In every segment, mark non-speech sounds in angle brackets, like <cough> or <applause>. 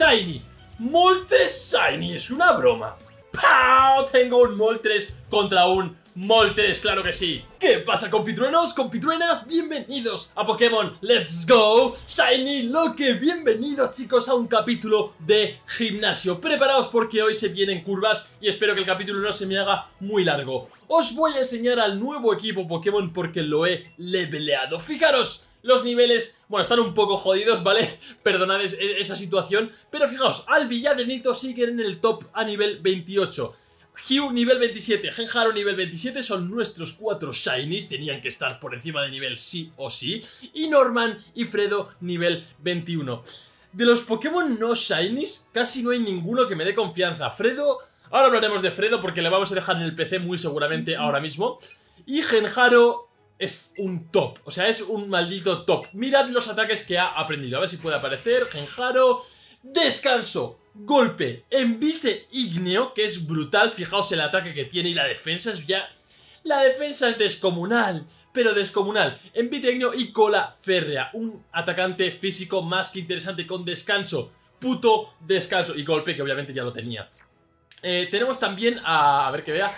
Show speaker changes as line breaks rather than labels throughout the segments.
Shiny. Moltres Shiny, es una broma. ¡Pau! Tengo un Moltres contra un Moltres, claro que sí. ¿Qué pasa compitruenos, compitruenas? Bienvenidos a Pokémon Let's Go Shiny Loque. Bienvenidos chicos a un capítulo de gimnasio. Preparaos porque hoy se vienen curvas y espero que el capítulo no se me haga muy largo. Os voy a enseñar al nuevo equipo Pokémon porque lo he leveleado. Fijaros, los niveles, bueno, están un poco jodidos, ¿vale? <laughs> Perdonad esa situación, pero fijaos, Albi y Adenito siguen en el top a nivel 28. Hugh nivel 27, Genjaro nivel 27 son nuestros cuatro Shinies, tenían que estar por encima de nivel sí o sí, y Norman y Fredo nivel 21. De los Pokémon no Shinies, casi no hay ninguno que me dé confianza. Fredo, ahora hablaremos de Fredo porque le vamos a dejar en el PC muy seguramente ahora mismo. Y Genjaro es un top, o sea, es un maldito top. Mirad los ataques que ha aprendido, a ver si puede aparecer. Genjaro, descanso, golpe, envite ígneo, que es brutal. Fijaos el ataque que tiene y la defensa es ya... La defensa es descomunal, pero descomunal. Envite ígneo y cola férrea. Un atacante físico más que interesante con descanso. Puto descanso. Y golpe, que obviamente ya lo tenía. Eh, tenemos también a... A ver que vea...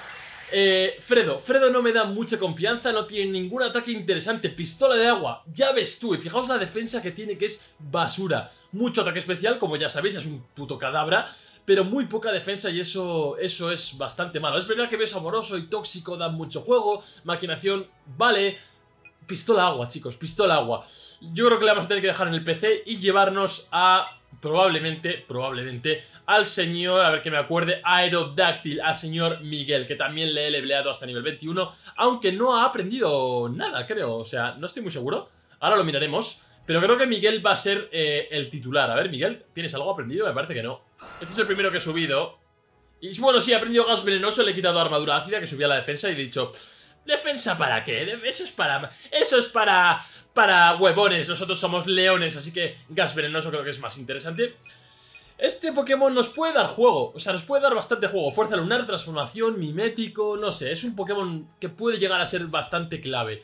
Eh, Fredo, Fredo no me da mucha confianza, no tiene ningún ataque interesante, pistola de agua, ya ves tú, y fijaos la defensa que tiene que es basura. Mucho ataque especial, como ya sabéis, es un puto cadabra, pero muy poca defensa y eso, eso es bastante malo. Es verdad que ves amoroso y tóxico, da mucho juego, maquinación, vale, pistola agua, chicos, pistola agua. Yo creo que le vamos a tener que dejar en el PC y llevarnos a, probablemente, probablemente, al señor, a ver que me acuerde, Aerodáctil, al señor Miguel, que también le he leveleado hasta nivel 21, aunque no ha aprendido nada, creo, o sea, no estoy muy seguro, ahora lo miraremos, pero creo que Miguel va a ser eh, el titular. A ver, Miguel, ¿tienes algo aprendido? Me parece que no. Este es el primero que he subido. Y bueno, sí, he aprendido gas venenoso, le he quitado armadura ácida, que subía la defensa, y he dicho... ¿Defensa para qué? Eso es para... Eso es para... Para huevones, nosotros somos leones, así que gas venenoso creo que es más interesante. Este Pokémon nos puede dar juego, o sea, nos puede dar bastante juego. Fuerza lunar, transformación, mimético, no sé, es un Pokémon que puede llegar a ser bastante clave.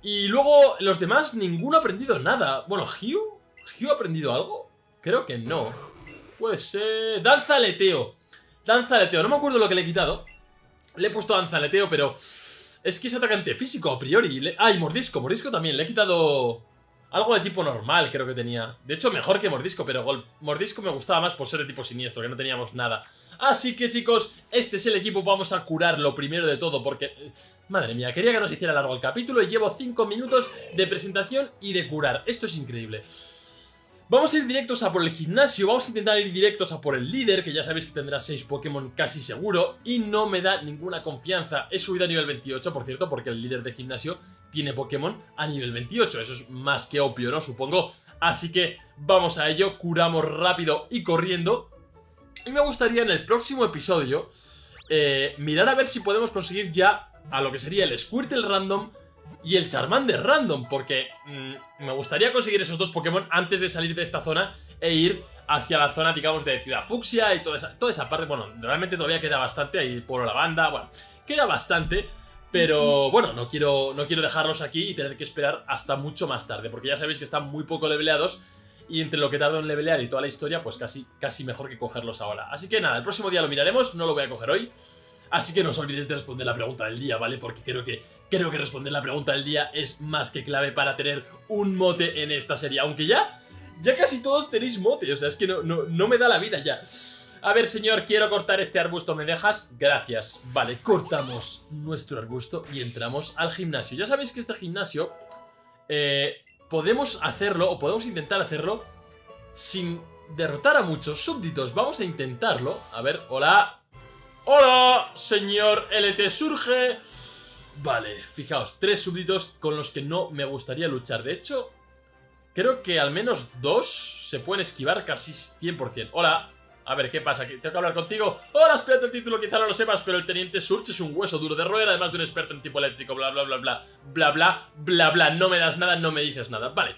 Y luego, los demás, ninguno ha aprendido nada. Bueno, ¿Hugh? ¿Hugh ha aprendido algo? Creo que no. Puede ser... Danza aleteo. Danza no me acuerdo lo que le he quitado. Le he puesto danza aleteo, pero... Es que es atacante físico, a priori. Ah, y mordisco, mordisco también. Le he quitado... Algo de tipo normal creo que tenía. De hecho, mejor que Mordisco, pero Mordisco me gustaba más por ser de tipo siniestro, que no teníamos nada. Así que, chicos, este es el equipo. Vamos a curarlo primero de todo, porque... Eh, madre mía, quería que nos hiciera largo el capítulo y llevo 5 minutos de presentación y de curar. Esto es increíble. Vamos a ir directos a por el gimnasio, vamos a intentar ir directos a por el líder, que ya sabéis que tendrá 6 Pokémon casi seguro, y no me da ninguna confianza. He subido a nivel 28, por cierto, porque el líder de gimnasio tiene Pokémon a nivel 28, eso es más que obvio, ¿no? Supongo. Así que vamos a ello, curamos rápido y corriendo. Y me gustaría en el próximo episodio eh, mirar a ver si podemos conseguir ya a lo que sería el Squirtle Random y el Charmander Random, porque mm, me gustaría conseguir esos dos Pokémon antes de salir de esta zona e ir hacia la zona, digamos, de Ciudad Fucsia y toda esa, toda esa parte. Bueno, realmente todavía queda bastante, ahí por la banda, bueno, queda bastante, pero bueno, no quiero, no quiero dejarlos aquí y tener que esperar hasta mucho más tarde, porque ya sabéis que están muy poco leveleados y entre lo que tardo en levelear y toda la historia, pues casi, casi mejor que cogerlos ahora. Así que nada, el próximo día lo miraremos, no lo voy a coger hoy. Así que no os olvidéis de responder la pregunta del día, ¿vale? Porque creo que, creo que responder la pregunta del día es más que clave para tener un mote en esta serie. Aunque ya, ya casi todos tenéis mote, o sea, es que no, no, no me da la vida ya. A ver, señor, quiero cortar este arbusto, ¿me dejas? Gracias. Vale, cortamos nuestro arbusto y entramos al gimnasio. Ya sabéis que este gimnasio eh, podemos hacerlo, o podemos intentar hacerlo, sin derrotar a muchos súbditos. Vamos a intentarlo. A ver, hola, ¡Hola, señor LT Surge! Vale, fijaos, tres súbditos con los que no me gustaría luchar. De hecho, creo que al menos dos se pueden esquivar casi 100%. Hola, a ver, ¿qué pasa? ¿Tengo que hablar contigo? Hola, espérate el título, quizá no lo sepas, pero el Teniente Surge es un hueso duro de roer, además de un experto en tipo eléctrico, bla, bla, bla, bla, bla, bla, bla, bla. No me das nada, no me dices nada. Vale.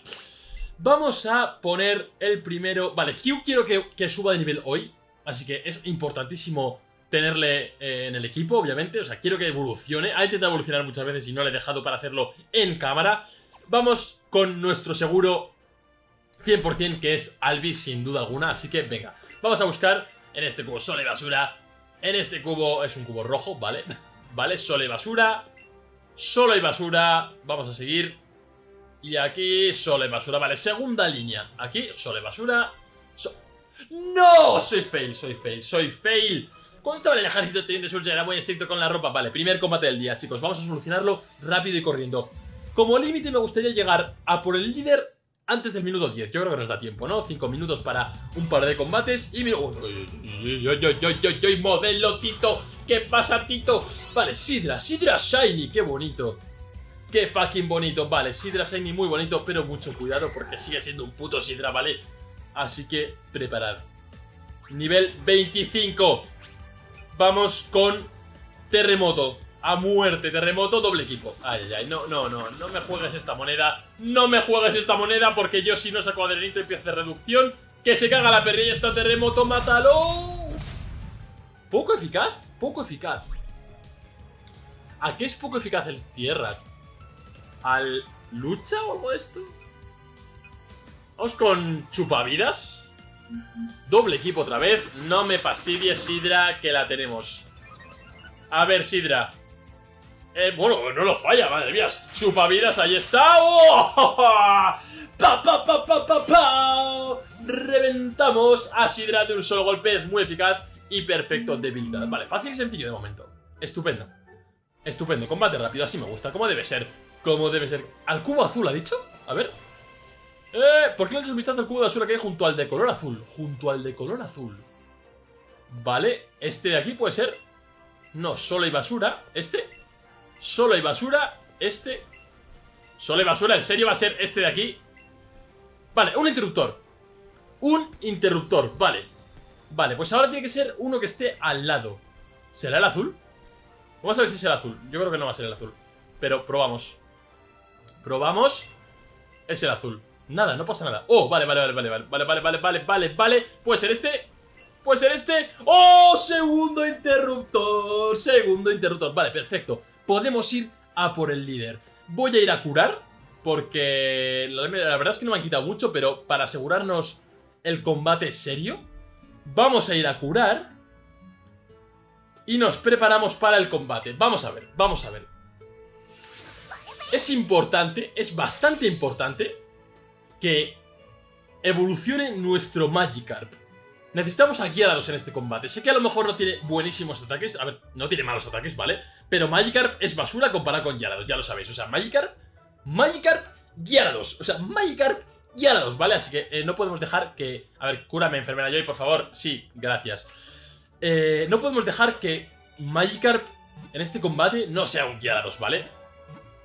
Vamos a poner el primero... Vale, Hugh quiero que, que suba de nivel hoy, así que es importantísimo tenerle eh, en el equipo, obviamente. O sea, quiero que evolucione. Ha intentado evolucionar muchas veces y no le he dejado para hacerlo en cámara. Vamos con nuestro seguro 100% que es Albi sin duda alguna, así que venga, vamos a buscar en este cubo sol y basura, en este cubo es un cubo rojo, ¿vale? <laughs> Vale, sol y basura, solo y basura, vamos a seguir, y aquí solo y basura, vale, segunda línea, aquí solo y basura, ¡No! Soy fail, soy fail, soy fail. Estaba en el ejército teniente Surge era muy estricto con la ropa. Vale, primer combate del día, chicos. Vamos a solucionarlo rápido y corriendo. Como límite me gustaría llegar a por el líder antes del minuto 10. Yo creo que nos da tiempo, ¿no? 5 minutos para un par de combates y... ¡Uy, modelo, Tito! ¿Qué pasa, Tito? Vale, Sidra, Sidra Shiny, qué bonito. Qué fucking bonito. Vale, Sidra Shiny muy bonito, pero mucho cuidado porque sigue siendo un puto Sidra, ¿vale? Así que preparad. Nivel 25. Vamos con terremoto. A muerte, terremoto, doble equipo. Ay, ay, no, no, no, no me juegues esta moneda. No me juegues esta moneda porque yo si no saco adrenito empiezo a hacer reducción. Que se caga la perrilla esta terremoto, mátalo. Poco eficaz, poco eficaz. ¿A qué es poco eficaz el tierra? ¿Al lucha o algo de esto? Vamos con chupavidas. Doble equipo otra vez. No me fastidies, Sidra, que la tenemos. A ver, Sidra. Eh, bueno, no lo falla, madre mía. Chupavidas, ahí está. ¡Oh! <laughs> ¡Pa, pa, pa, pa, pa, pa! Reventamos a Sidra de un solo golpe. Es muy eficaz y perfecto debilidad. Vale, fácil y sencillo de momento. Estupendo. Estupendo. Combate rápido, así me gusta. Como debe ser. Como debe ser. ¿Al cubo azul ha dicho? A ver. ¡Eh! ¿Por qué no echas un vistazo al cubo de basura que hay junto al de color azul? Junto al de color azul. Vale, este de aquí puede ser... No, solo hay basura. ¿Este? Solo hay basura. Este... Solo hay basura, ¿en serio va a ser este de aquí? Vale, un interruptor. Un interruptor, vale. Vale, pues ahora tiene que ser uno que esté al lado. ¿Será el azul? Vamos a ver si será el azul. Yo creo que no va a ser el azul. Pero probamos. Probamos. Es el azul. Nada, no pasa nada. Oh, vale, vale, vale, vale, vale, vale, vale, vale, vale, vale. Puede ser este. Puede ser este. ¡Oh! Segundo interruptor. Segundo interruptor. Vale, perfecto. Podemos ir a por el líder. Voy a ir a curar. Porque la, verdad es que no me han quitado mucho, pero para asegurarnos el combate serio, vamos a ir a curar. Y nos preparamos para el combate. Vamos a ver, vamos a ver. Es importante, es bastante importante que evolucione nuestro Magikarp. Necesitamos a Gyarados en este combate. Sé que a lo mejor no tiene buenísimos ataques. A ver, no tiene malos ataques, ¿vale? Pero Magikarp es basura comparado con Gyarados, ya lo sabéis. O sea, Magikarp, Magikarp, Gyarados. O sea, Magikarp, Gyarados, ¿vale? Así que eh, no podemos dejar que... A ver, cúrame, enfermera Joy, por favor. Sí, gracias. Eh, no podemos dejar que Magikarp en este combate no sea un Gyarados, ¿vale?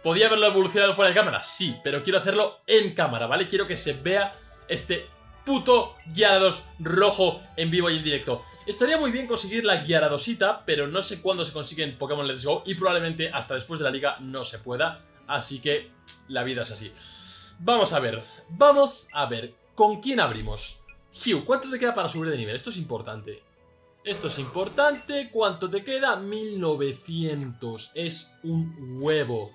¿Podía haberlo evolucionado fuera de cámara? Sí, pero quiero hacerlo en cámara, ¿vale? Quiero que se vea este puto Gyarados rojo en vivo y en directo. Estaría muy bien conseguir la Gyaradosita, pero no sé cuándo se consigue en Pokémon Let's Go y probablemente hasta después de la liga no se pueda, así que la vida es así. Vamos a ver, vamos a ver, ¿con quién abrimos? Hugh, ¿cuánto te queda para subir de nivel? Esto es importante. Esto es importante, ¿cuánto te queda? 1900, es un huevo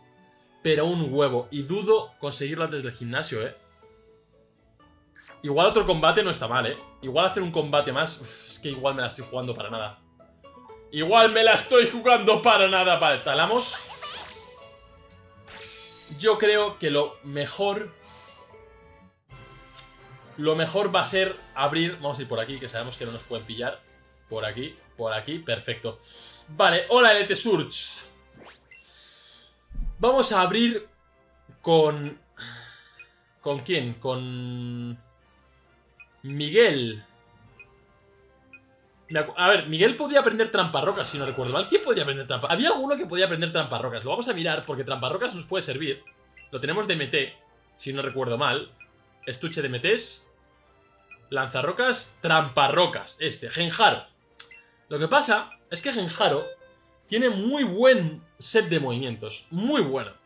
pero un huevo. Y dudo conseguirlo antes del gimnasio, ¿eh? Igual otro combate no está mal, ¿eh? Igual hacer un combate más... es que igual me la estoy jugando para nada. Igual me la estoy jugando para nada. Vale, talamos. Yo creo que lo mejor... Lo mejor va a ser abrir... Vamos a ir por aquí, que sabemos que no nos pueden pillar. Por aquí, por aquí, perfecto. Vale, hola LT Surge. Vamos a abrir con... ¿Con quién? Con... Miguel. A ver, Miguel podía aprender tramparrocas, si no recuerdo mal. ¿Quién podía aprender tramparrocas? Había alguno que podía aprender tramparrocas. Lo vamos a mirar porque tramparrocas nos puede servir. Lo tenemos de MT, si no recuerdo mal. Estuche de MTs. Lanzarrocas, tramparrocas. Este, Genjaro. Lo que pasa es que Genjaro tiene muy buen set de movimientos. Muy bueno.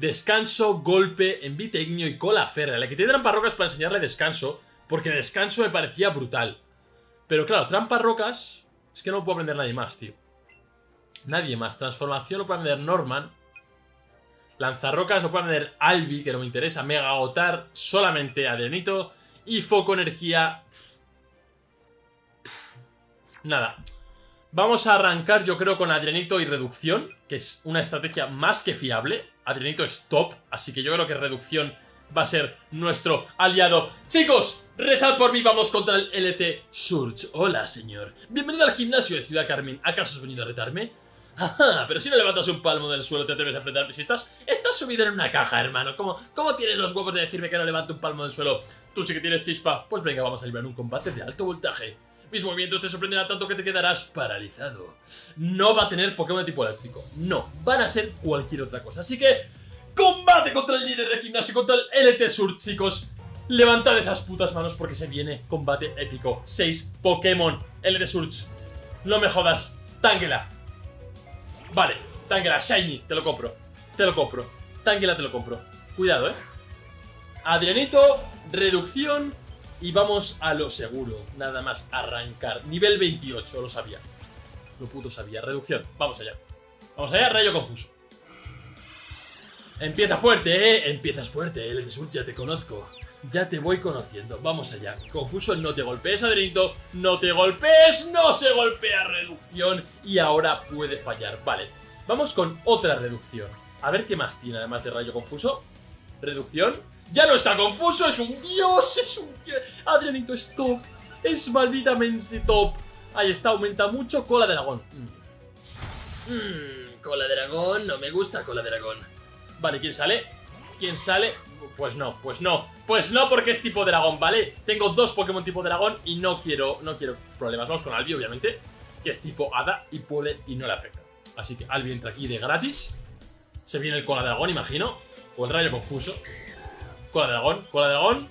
Descanso, golpe, envitecnio y cola férrea. Le quité trampa rocas para enseñarle descanso, porque descanso me parecía brutal. Pero claro, trampa rocas... Es que no puedo aprender nadie más, tío. Nadie más. Transformación lo puede aprender Norman. Lanzarrocas lo puede tener Albi, que no me interesa. Mega agotar solamente Adrenito. Y Foco Energía. Nada. Vamos a arrancar yo creo con Adrenito y Reducción, que es una estrategia más que fiable. Adrenito es top, así que yo creo que Reducción va a ser nuestro aliado. Chicos, rezad por mí, vamos contra el LT Surge. Hola, señor. Bienvenido al gimnasio de Ciudad Carmen. ¿Acaso has venido a retarme? Ajá, pero si no levantas un palmo del suelo te atreves a enfrentarme. Si estás, estás subido en una caja, hermano. ¿Cómo, ¿Cómo tienes los huevos de decirme que no levanto un palmo del suelo? Tú sí que tienes chispa. Pues venga, vamos a librar un combate de alto voltaje. Mis movimientos te sorprenderán tanto que te quedarás paralizado. No va a tener Pokémon de tipo eléctrico. No, van a ser cualquier otra cosa. Así que, combate contra el líder de gimnasio, contra el LT Sur, chicos. Levantad esas putas manos porque se viene combate épico. 6 Pokémon LT Surge. No me jodas. Tangela. Vale, Tangela, Shiny, te lo compro. Te lo compro. Tangela te lo compro. Cuidado, eh. Adrianito, reducción y vamos a lo seguro. Nada más arrancar. Nivel 28, lo sabía. Lo puto sabía. Reducción. Vamos allá. Vamos allá, rayo confuso. Empieza fuerte, ¿eh? Empiezas fuerte, el de Sur ya te conozco. Ya te voy conociendo. Vamos allá. Confuso, no te golpees, Adrenito. No te golpees. No se golpea reducción. Y ahora puede fallar. Vale. Vamos con otra reducción. A ver qué más tiene además de rayo confuso. Reducción. Ya no está confuso. Es un dios. Es un dios. Adrianito es top. Es malditamente top. Ahí está, aumenta mucho. Cola de dragón. Mm. Mm, cola de dragón. No me gusta cola de dragón. Vale, ¿quién sale? ¿Quién sale? Pues no, pues no. Pues no porque es tipo dragón, ¿vale? Tengo dos Pokémon tipo dragón y no quiero, no quiero problemas. Vamos con Albi, obviamente, que es tipo hada y puede y no le afecta. Así que Albi entra aquí de gratis. Se viene el cola dragón, imagino. O el rayo confuso. Cola dragón, cola dragón.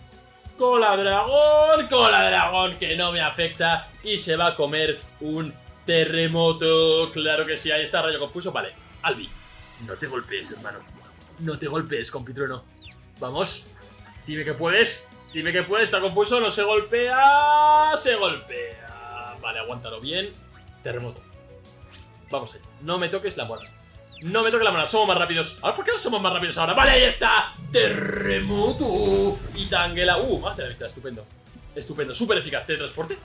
Cola dragón, cola dragón, que no me afecta. Y se va a comer un terremoto. Claro que sí, ahí está rayo confuso. Vale, Albi, no te golpees, hermano. No te golpees, compitrueno. Vamos. Dime que puedes. Dime que puedes. Está confuso. No se golpea. Se golpea. Vale, aguántalo bien. Terremoto. Vamos allá. No me toques la mona. No me toques la mona. Somos más rápidos. Ahora, ¿por qué no somos más rápidos ahora? Vale, ahí está. Terremoto. Y Tangela. Uh, más de la mitad. Estupendo. Estupendo. Súper eficaz. ¿Teletransporte?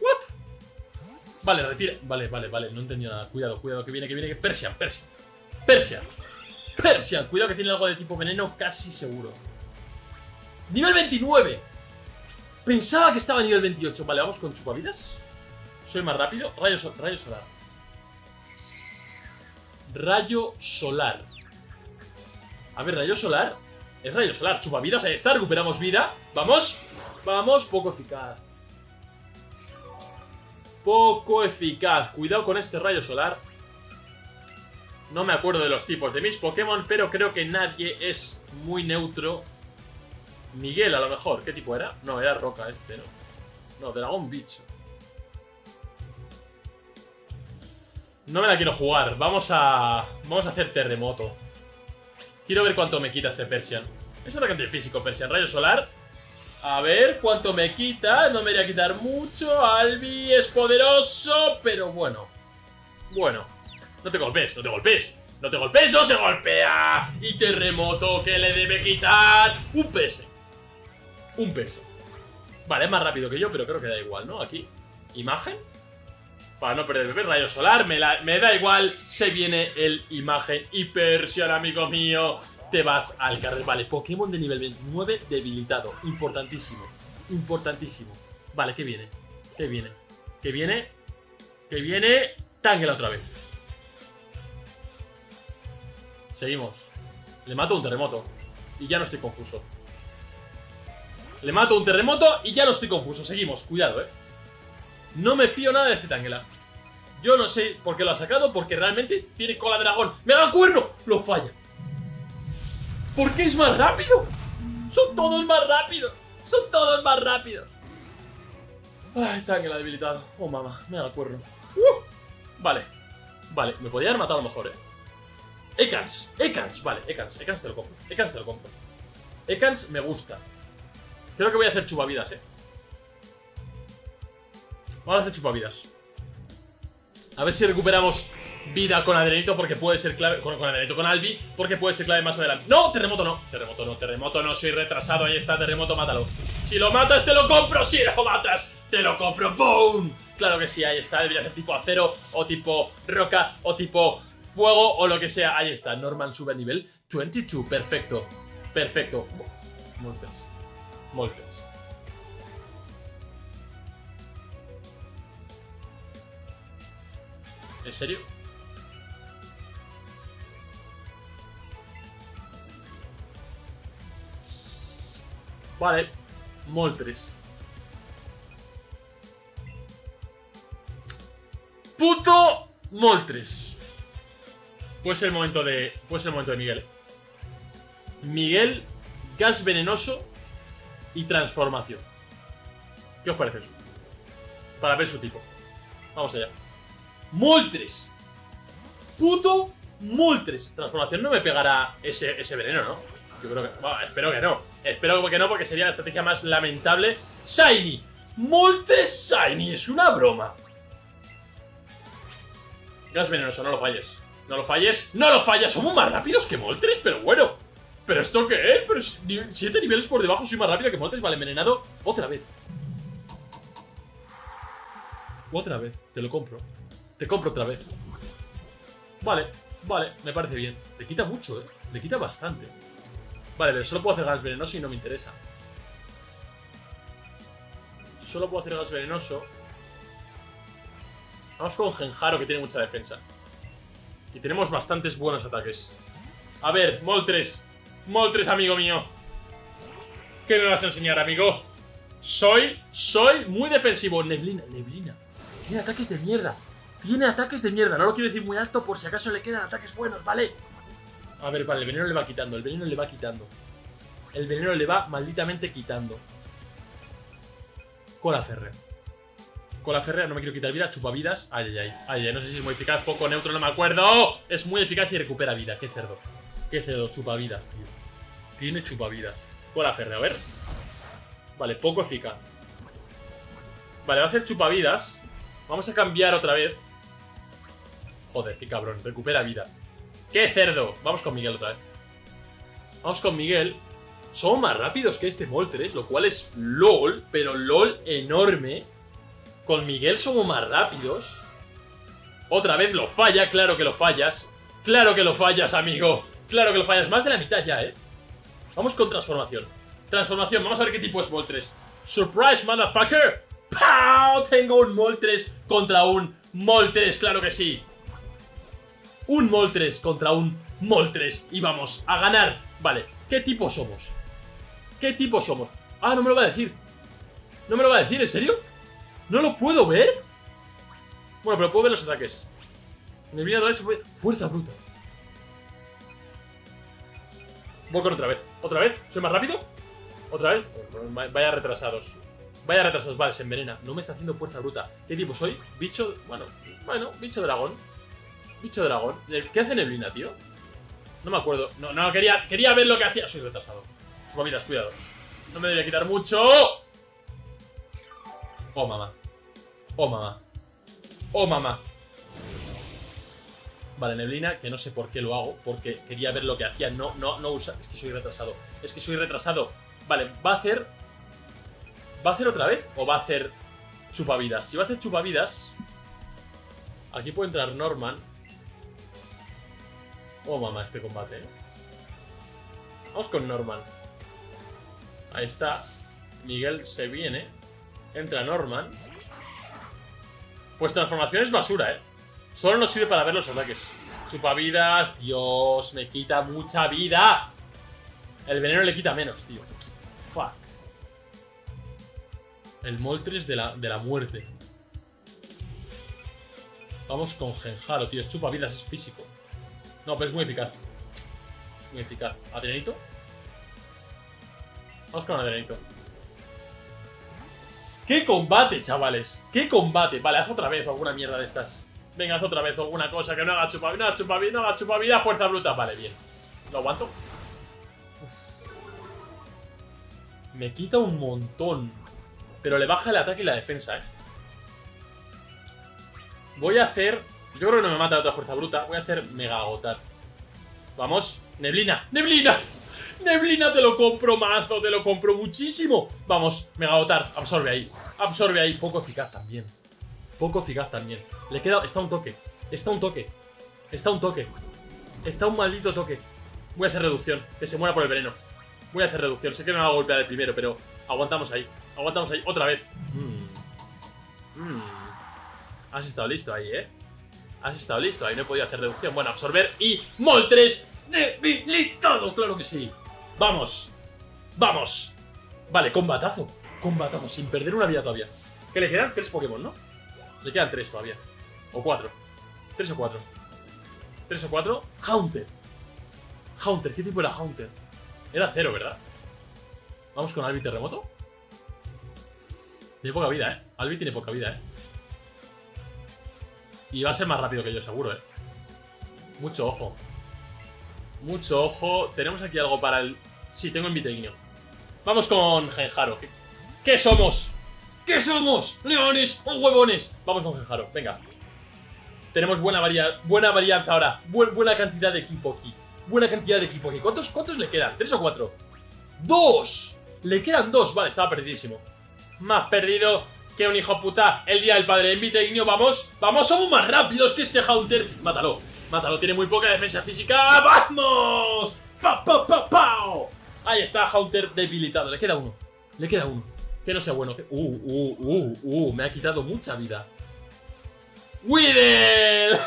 ¿What? Vale, retira. Vale, vale, vale. No entendí nada. Cuidado, cuidado. Que viene, que viene. Que Persian, Persian. Persian. Persian. Cuidado que tiene algo de tipo veneno casi seguro. Nivel 29. Pensaba que estaba a nivel 28. Vale, vamos con chupavidas. Soy más rápido. Rayo, rayo solar. Rayo solar. A ver, rayo solar. Es rayo solar. Chupavidas, ahí está. Recuperamos vida. Vamos. Vamos. Poco eficaz. Poco eficaz. Cuidado con este rayo solar. No me acuerdo de los tipos de mis Pokémon, pero creo que nadie es muy neutro. Miguel, a lo mejor. ¿Qué tipo era? No, era Roca este, ¿no? No, Dragón Bicho. No me la quiero jugar. Vamos a... Vamos a hacer terremoto. Quiero ver cuánto me quita este Persian. Es atacante físico, Persian. Rayo solar. A ver cuánto me quita. No me voy a quitar mucho. Albi es poderoso, pero bueno. Bueno. No te golpes, no te golpes. No te golpes, no se golpea. Y terremoto que le debe quitar un PS. Un PS. Vale, es más rápido que yo, pero creo que da igual, ¿no? Aquí. Imagen. Para no perder el rayo solar, me, da igual. Se viene el imagen. Y Persian, amigo mío. Te vas al carril. Vale, Pokémon de nivel 29 debilitado. Importantísimo. Importantísimo. Vale, ¿qué viene? ¿Qué viene? ¿Qué viene? ¿Qué viene? Tangela otra vez. Seguimos. Le mato un terremoto. Y ya no estoy confuso. Le mato un terremoto y ya no estoy confuso. Seguimos, cuidado, eh. No me fío nada de este Tangela. Yo no sé por qué lo ha sacado, porque realmente tiene cola de dragón. ¡Me da cuerno! Lo falla. ¿Por qué es más rápido? Son todos más rápidos. Son todos más rápidos. Ay, Tangela debilitado. Oh, mamá, me da cuerno. Uh, vale. Vale, me podía haber matado a lo mejor, eh. Ekans, Ekans, vale, Ekans, Ekans te lo compro, Ekans te lo compro. Ekans me gusta. Creo que voy a hacer chupavidas, eh. Vamos a hacer chupavidas. A ver si recuperamos vida con Adrenito porque puede ser clave. Con, con Adrenito, con Albi, porque puede ser clave más adelante. ¡No! Terremoto no. Terremoto no, terremoto no, soy retrasado. Ahí está, terremoto, mátalo. Si lo matas, te lo compro. Si lo matas, te lo compro. ¡Boom! Claro que sí, ahí está. Debería ser tipo acero, o tipo roca, o tipo fuego, o lo que sea. Ahí está. Norman sube a nivel 22. Perfecto. Perfecto. Moltes. Moltes. ¿En serio? Vale, Moltres. Puto Moltres. Puede ser el momento de. Puede ser el momento de Miguel. Miguel, gas venenoso y transformación. ¿Qué os parece eso? Para ver su tipo. Vamos allá. Moltres. Puto Moltres. Transformación no me pegará ese, ese veneno, ¿no? Yo creo que... Espero que no. Espero que no porque sería la estrategia más lamentable. Shiny. Moltres Shiny. Es una broma. Gas venenoso, no lo falles. No lo falles. ¡No lo falles! Somos más rápidos que Moltres, pero bueno. ¿Pero esto qué es? Pero 7 niveles por debajo soy más rápido que Moltres. Vale, envenenado otra vez. Otra vez. Te lo compro. Te compro otra vez. Vale, vale, me parece bien. Le quita mucho, ¿eh? Le quita bastante. Vale, pero solo puedo hacer gas venenoso y no me interesa. Solo puedo hacer gas venenoso. Vamos con Genjaro, que tiene mucha defensa. Y tenemos bastantes buenos ataques. A ver, Moltres. Moltres, amigo mío. ¿Qué me vas a enseñar, amigo? Soy, soy muy defensivo. Neblina, neblina. Tiene ataques de mierda. Tiene ataques de mierda. No lo quiero decir muy alto por si acaso le quedan ataques buenos, ¿vale? A ver, vale, el veneno le va quitando. El veneno le va quitando. El veneno le va malditamente quitando. Cola férrea. Cola férrea, no me quiero quitar vida. Chupavidas. Ay, ay, ay. Ay, ay, no sé si es muy eficaz, poco neutro, no me acuerdo. Es muy eficaz y recupera vida. Qué cerdo. Qué cerdo, chupavidas, tío. Tiene chupavidas. Cola férrea, a ver. Vale, poco eficaz. Vale, va a hacer chupavidas. Vamos a cambiar otra vez. Joder, qué cabrón. Recupera vida. ¡Qué cerdo! Vamos con Miguel otra vez. Vamos con Miguel. Somos más rápidos que este Moltres, lo cual es LOL, pero LOL enorme. Con Miguel somos más rápidos. Otra vez lo falla, claro que lo fallas. Claro que lo fallas, amigo. Claro que lo fallas. Más de la mitad ya, ¿eh? Vamos con transformación. Transformación, vamos a ver qué tipo es Moltres. Surprise, motherfucker. ¡Pow! Tengo un Moltres contra un Moltres, claro que sí un Moltres contra un Moltres y vamos a ganar. Vale, ¿qué tipo somos? ¿Qué tipo somos? Ah, no me lo va a decir. No me lo va a decir, ¿en serio? ¿No lo puedo ver? Bueno, pero puedo ver los ataques. Me viene hecho fuerza bruta. Voy con otra vez. ¿Otra vez? ¿Soy más rápido? ¿Otra vez? Vaya retrasados. Vaya retrasados. Vale, se envenena. No me está haciendo fuerza bruta. ¿Qué tipo soy? Bicho... Bueno, bueno, bicho dragón. Bicho dragón. ¿Qué hace Neblina, tío? No me acuerdo. No, no, quería, quería ver lo que hacía. Soy retrasado. Chupavidas, cuidado. No me debería quitar mucho. Oh, mamá. Oh, mamá. Oh, mamá. Vale, Neblina, que no sé por qué lo hago, porque quería ver lo que hacía. No, no, no usa. Es que soy retrasado. Es que soy retrasado. Vale, va a hacer. ¿Va a hacer otra vez? ¿O va a hacer chupavidas? Si va a hacer chupavidas. Aquí puede entrar Norman. Oh, mamá, este combate. ¿eh? Vamos con Norman. Ahí está. Miguel se viene. Entra Norman. Pues transformación es basura, ¿eh? Solo nos sirve para ver los ataques. Chupavidas. Dios, me quita mucha vida. El veneno le quita menos, tío. Fuck. El Moltres de la, de la muerte. Vamos con Genjaro, tío. Es chupavidas, es físico. No, pero es muy eficaz. muy eficaz. ¿Adrenito? Vamos con Adrenito. ¡Qué combate, chavales! ¡Qué combate! Vale, haz otra vez alguna mierda de estas. Venga, haz otra vez alguna cosa que no haga chupavida, no haga chupavida, no haga chupavida, fuerza bruta. Vale, bien. ¿Lo aguanto? Me quita un montón. Pero le baja el ataque y la defensa, ¿eh? Voy a hacer Yo creo que no me mata otra fuerza bruta. Voy a hacer mega agotar. Vamos. Neblina. ¡Neblina! ¡Neblina! Te lo compro mazo, te lo compro muchísimo. Vamos, mega agotar. Absorbe ahí. Absorbe ahí. Poco eficaz también. Poco eficaz también. Le queda... Está un toque. Está un toque. Está un toque. Está un maldito toque. Voy a hacer reducción. Que se muera por el veneno. Voy a hacer reducción. Sé que me va a golpear el primero, pero aguantamos ahí. Aguantamos ahí. Otra vez. Mm. Mm. Has estado listo ahí, ¿eh? Has estado listo. Ahí no he podido hacer reducción. Bueno, absorber y... ¡Moltres! ¡Debilitado! ¡Claro que sí! ¡Vamos! ¡Vamos! Vale, combatazo. Combatazo, sin perder una vida todavía. Que le quedan tres Pokémon, ¿no? Le quedan tres todavía. O cuatro. Tres o cuatro. Tres o cuatro. Haunter. Haunter, ¿qué tipo era Haunter? Era cero, ¿verdad? Vamos con Albi Terremoto. Tiene poca vida, ¿eh? Albi tiene poca vida, ¿eh? Y va a ser más rápido que yo, seguro, ¿eh? Mucho ojo. Mucho ojo. Tenemos aquí algo para el... Sí, tengo Inviteignio. Vamos con Genjaro. ¿Qué, ¿Qué somos? ¿Qué somos? ¿Leones o huevones? Vamos con Genjaro, venga. Tenemos buena, buena varianza ahora. buena cantidad de equipo aquí. Buena cantidad de equipo aquí. ¿Cuántos, ¿Cuántos le quedan? ¿Tres o cuatro? ¡Dos! Le quedan dos. Vale, estaba perdidísimo. Más perdido que un hijo puta el día del padre. Inviteignio, vamos. Vamos, somos más rápidos que este Haunter. Mátalo. Mátalo, tiene muy poca defensa física. ¡Vamos! ¡Pa, pa, pa, pa! Ahí está, Haunter debilitado. Le queda uno. Le queda uno. Que no sea bueno. Uh, uh, uh, uh. Me ha quitado mucha vida. ¡Weedle! <laughs>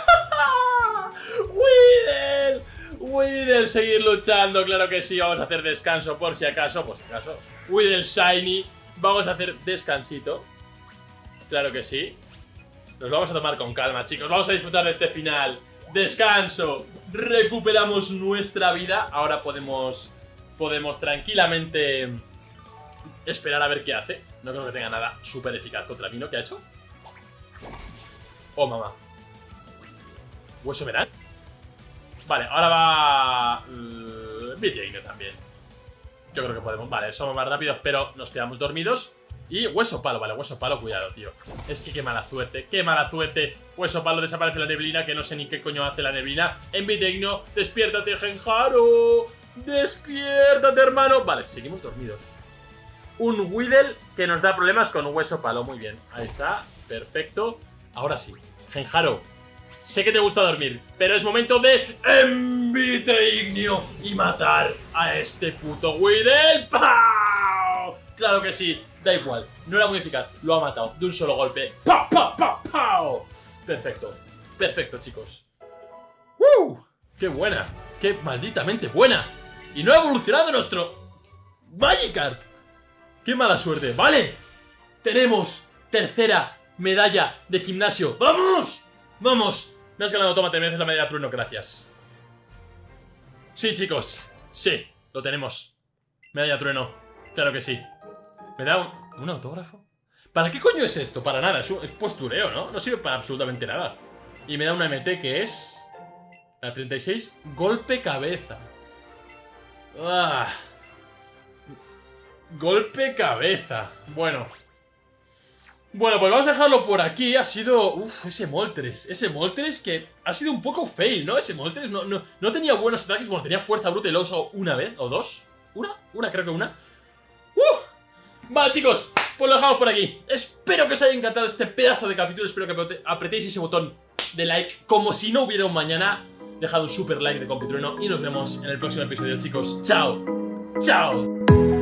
¡Weedle! ¡Weedle! Seguir luchando, claro que sí. Vamos a hacer descanso por si acaso. Por si acaso. Weedle Shiny. Vamos a hacer descansito. Claro que sí. Nos vamos a tomar con calma, chicos. Vamos a disfrutar de este final. Descanso. Recuperamos nuestra vida. Ahora podemos, podemos tranquilamente esperar a ver qué hace. No creo que tenga nada súper eficaz contra mí, ¿no? ¿Qué ha hecho? Oh, mamá. ¿Hueso verán? Vale, ahora va... Uh, también. Yo creo que podemos. Vale, somos más rápidos, pero nos quedamos dormidos. Y hueso palo, vale, hueso palo, cuidado, tío. Es que qué mala suerte, qué mala suerte. Hueso palo, desaparece la neblina, que no sé ni qué coño hace la neblina. Envitegno, despiértate, Genjaro. Despiértate, hermano. Vale, seguimos dormidos. Un Weedle que nos da problemas con hueso palo, muy bien. Ahí está, perfecto. Ahora sí, Genjaro, sé que te gusta dormir, pero es momento de Enviteignio y matar a este puto Weedle. ¡Pau! Claro que sí, Da igual, no era muy eficaz, lo ha matado de un solo golpe. ¡Pa, pa, pa! Perfecto, perfecto, chicos. ¡Woo! ¡Qué buena! ¡Qué malditamente buena! Y no ha evolucionado nuestro Magikarp. ¡Qué mala suerte! ¡Vale! Tenemos tercera medalla de gimnasio. ¡Vamos! ¡Vamos! Me has ganado, toma, te mereces la medalla trueno, gracias. Sí, chicos. Sí, lo tenemos. Medalla trueno. Claro que sí. ¿Me da un, autógrafo? ¿Para qué coño es esto? Para nada, es, postureo, ¿no? No sirve para absolutamente nada. Y me da una MT que es... La 36, golpe cabeza. Ah. Golpe cabeza. Bueno. Bueno, pues vamos a dejarlo por aquí. Ha sido... Uf, ese Moltres. Ese Moltres que ha sido un poco fail, ¿no? Ese Moltres no, no, no tenía buenos ataques. Bueno, tenía fuerza bruta y lo he usado una vez o dos. ¿Una? Una, creo que una. Vale chicos, pues lo dejamos por aquí. Espero que os haya encantado este pedazo de capítulo. Espero que apretéis ese botón de like Como si no hubiera un mañana. Dejad un super like de Compitrueno Y nos vemos en el próximo episodio chicos. Chao, chao